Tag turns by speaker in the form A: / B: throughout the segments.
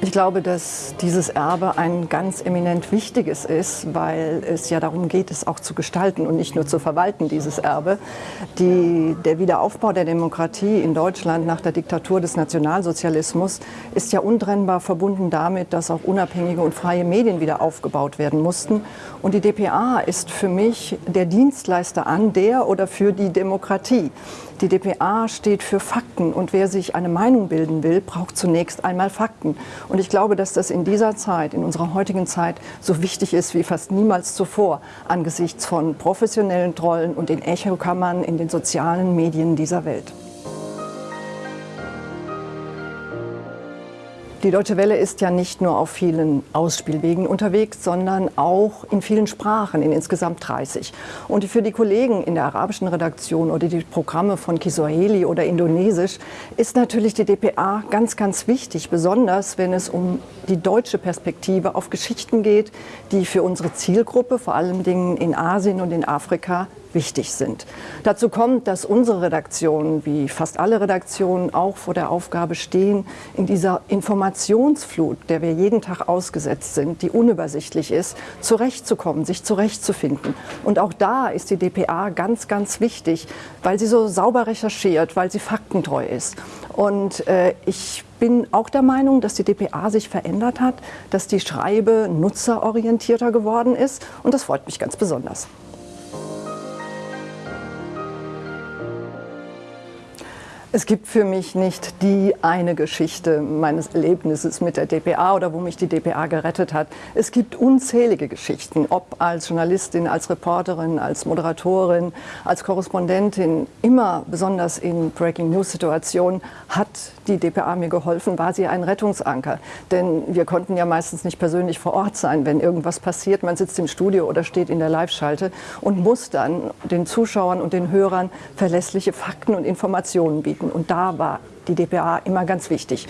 A: Ich glaube, dass dieses Erbe ein ganz eminent wichtiges ist, weil es ja darum geht, es auch zu gestalten und nicht nur zu verwalten, dieses Erbe. Die, der Wiederaufbau der Demokratie in Deutschland nach der Diktatur des Nationalsozialismus ist ja untrennbar verbunden damit, dass auch unabhängige und freie Medien wieder aufgebaut werden mussten. Und die DPA ist für mich der Dienstleister an der oder für die Demokratie. Die DPA steht für Fakten und wer sich eine Meinung bilden will, braucht zunächst einmal Fakten. Und ich glaube, dass das in dieser Zeit, in unserer heutigen Zeit, so wichtig ist wie fast niemals zuvor angesichts von professionellen Trollen und den Echokammern in den sozialen Medien dieser Welt. Die Deutsche Welle ist ja nicht nur auf vielen Ausspielwegen unterwegs, sondern auch in vielen Sprachen, in insgesamt 30. Und für die Kollegen in der arabischen Redaktion oder die Programme von Kiswahili oder Indonesisch ist natürlich die DPA ganz, ganz wichtig, besonders wenn es um die deutsche Perspektive auf Geschichten geht, die für unsere Zielgruppe, vor Dingen in Asien und in Afrika, wichtig sind. Dazu kommt, dass unsere Redaktionen, wie fast alle Redaktionen, auch vor der Aufgabe stehen, in dieser Informationsflut, der wir jeden Tag ausgesetzt sind, die unübersichtlich ist, zurechtzukommen, sich zurechtzufinden. Und auch da ist die DPA ganz, ganz wichtig, weil sie so sauber recherchiert, weil sie faktentreu ist. Und äh, ich bin auch der Meinung, dass die DPA sich verändert hat, dass die Schreibe nutzerorientierter geworden ist. Und das freut mich ganz besonders. Es gibt für mich nicht die eine Geschichte meines Erlebnisses mit der DPA oder wo mich die DPA gerettet hat. Es gibt unzählige Geschichten, ob als Journalistin, als Reporterin, als Moderatorin, als Korrespondentin. Immer besonders in Breaking News Situationen hat die DPA mir geholfen, war sie ein Rettungsanker. Denn wir konnten ja meistens nicht persönlich vor Ort sein, wenn irgendwas passiert. Man sitzt im Studio oder steht in der Live-Schalte und muss dann den Zuschauern und den Hörern verlässliche Fakten und Informationen bieten bieten. Und da war die DPA immer ganz wichtig.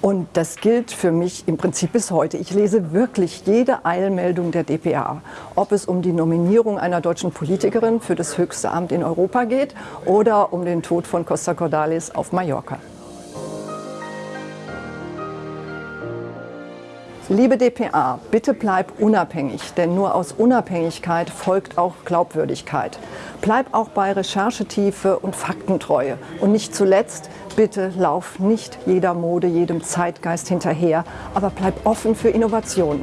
A: Und das gilt für mich im Prinzip bis heute. Ich lese wirklich jede Eilmeldung der DPA, ob es um die Nominierung einer deutschen Politikerin für das höchste Amt in Europa geht oder um den Tod von Costa Cordalis auf Mallorca. Liebe DPA, bitte bleib unabhängig, denn nur aus Unabhängigkeit folgt auch Glaubwürdigkeit. Bleib auch bei Recherchetiefe und Faktentreue. Und nicht zuletzt, bitte lauf nicht jeder Mode, jedem Zeitgeist hinterher, aber bleib offen für Innovationen.